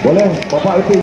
Boleh, Bapak itu.